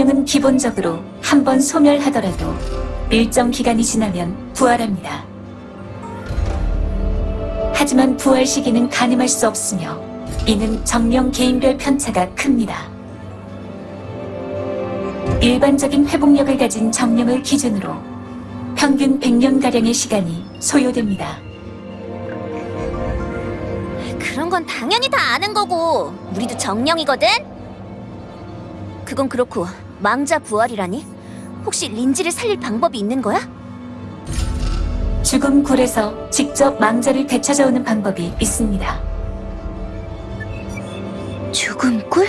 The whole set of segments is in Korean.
정령은 기본적으로 한 번 소멸하더라도 일정 기간이 지나면 부활합니다. 하지만 부활 시기는 가늠할 수 없으며 이는 정령 개인별 편차가 큽니다. 일반적인 회복력을 가진 정령을 기준으로 평균 100년가량의 시간이 소요됩니다. 그런 건 당연히 다 아는 거고 우리도 정령이거든? 그건 그렇고 망자 부활이라니? 혹시 린지를 살릴 방법이 있는 거야? 죽음 굴에서 직접 망자를 되찾아오는 방법이 있습니다. 죽음 꿀?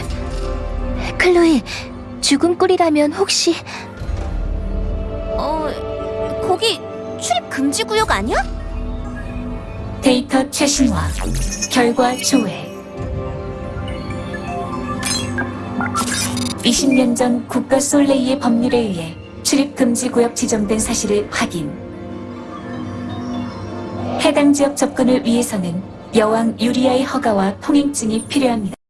클로이, 죽음 꿀이라면 혹시... 어... 거기 출입 금지 구역 아니야? 데이터 최신화, 결과 조회. 20년 전 국가 솔레이의 법률에 의해 출입 금지 구역 지정된 사실을 확인. 해당 지역 접근을 위해서는 여왕 유리아의 허가와 통행증이 필요합니다.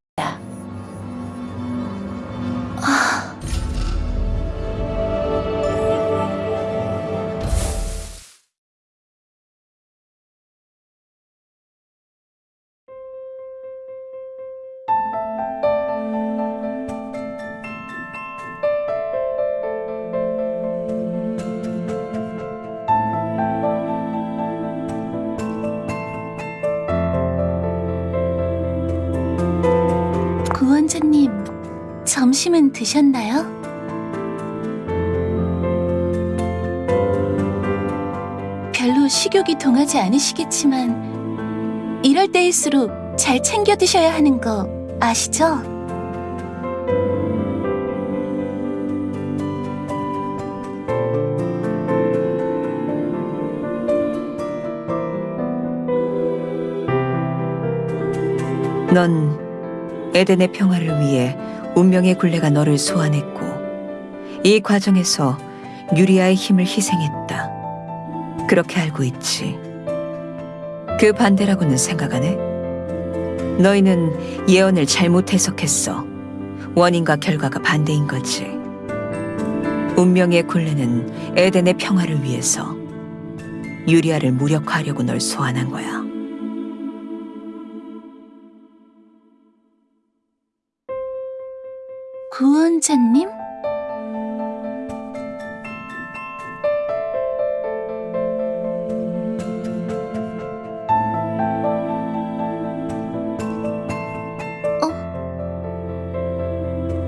구원자님, 점심은 드셨나요? 별로 식욕이 동하지 않으시겠지만, 이럴 때일수록 잘 챙겨 드셔야 하는 거 아시죠? 넌 에덴의 평화를 위해 운명의 굴레가 너를 소환했고 이 과정에서 유리아의 힘을 희생했다. 그렇게 알고 있지. 그 반대라고는 생각 안 해? 너희는 예언을 잘못 해석했어. 원인과 결과가 반대인 거지. 운명의 굴레는 에덴의 평화를 위해서 유리아를 무력화하려고 널 소환한 거야. 구원자님? 어?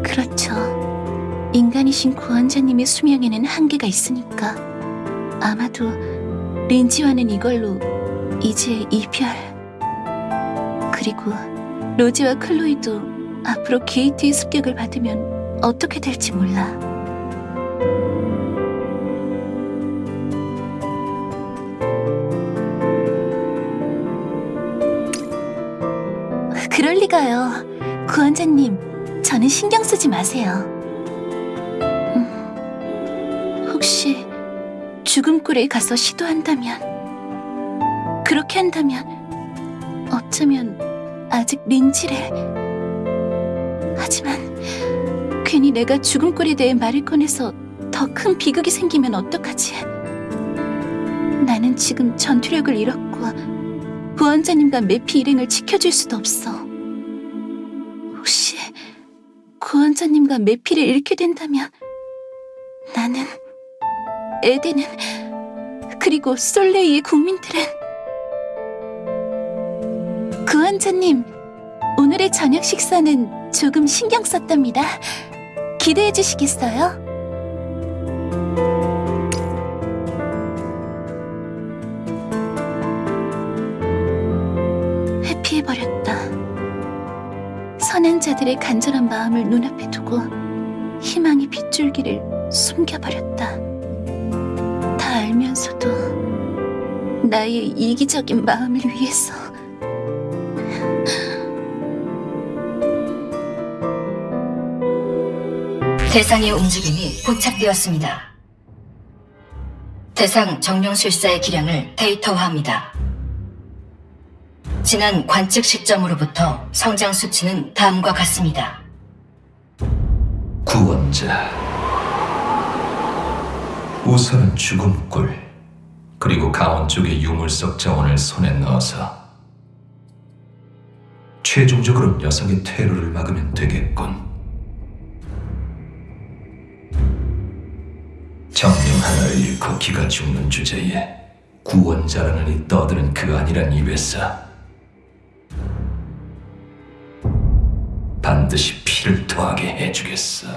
그렇죠. 인간이신 구원자님의 수명에는 한계가 있으니까 아마도 린지와는 이걸로 이제 이별 그리고 로지와 클로이도 앞으로 게이트의 습격을 받으면 어떻게 될지 몰라. 그럴 리가요. 구원자님, 저는 신경 쓰지 마세요. 음, 혹시 죽음굴에 가서 시도한다면, 그렇게 한다면, 어쩌면 아직 린지를 괜히 내가 죽음골에 대해 말을 꺼내서 더 큰 비극이 생기면 어떡하지? 나는 지금 전투력을 잃었고 부원자님과 매피 일행을 지켜줄 수도 없어. 혹시 구원자님과 매피를 잃게 된다면 나는 에덴은 그리고 솔레이의 국민들은 구원자님 오늘의 저녁 식사는 조금 신경 썼답니다. 기대해 주시겠어요? 회피해버렸다. 선한 자들의 간절한 마음을 눈앞에 두고 희망의 빗줄기를 숨겨버렸다. 다 알면서도 나의 이기적인 마음을 위해서 대상의 움직임이 포착되었습니다. 대상 정령술사의 기량을 데이터화합니다. 지난 관측 시점으로부터 성장 수치는 다음과 같습니다. 구원자. 우선은 죽음꿀, 그리고 강원 쪽의 유물석 자원을 손에 넣어서 최종적으로 녀석의 퇴로를 막으면 되겠군. 정령 하나 잃고 기가 죽는 주제에 구원자라는 이 떠드는 그 아니란 입에서 반드시 피를 토하게 해주겠어.